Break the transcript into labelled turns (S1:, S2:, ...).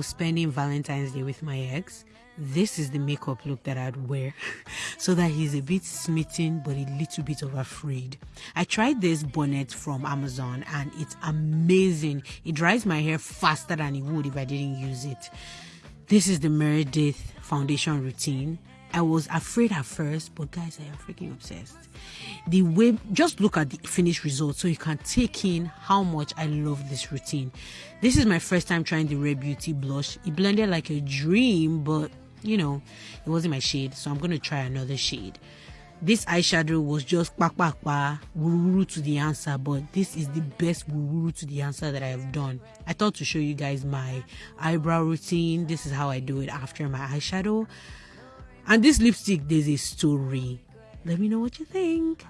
S1: was spending Valentine's Day with my ex, this is the makeup look that I'd wear so that he's a bit smitten but a little bit of afraid. I tried this bonnet from Amazon and it's amazing. It dries my hair faster than it would if I didn't use it. This is the Meredith foundation routine. I was afraid at first, but guys, I am freaking obsessed. The way, just look at the finished result so you can take in how much I love this routine. This is my first time trying the Rare Beauty blush. It blended like a dream, but you know, it wasn't my shade, so I'm gonna try another shade. This eyeshadow was just pa pa pa wuru to the answer, but this is the best wuru to the answer that I have done. I thought to show you guys my eyebrow routine. This is how I do it after my eyeshadow. And this lipstick, there's a story. Let me know what you think.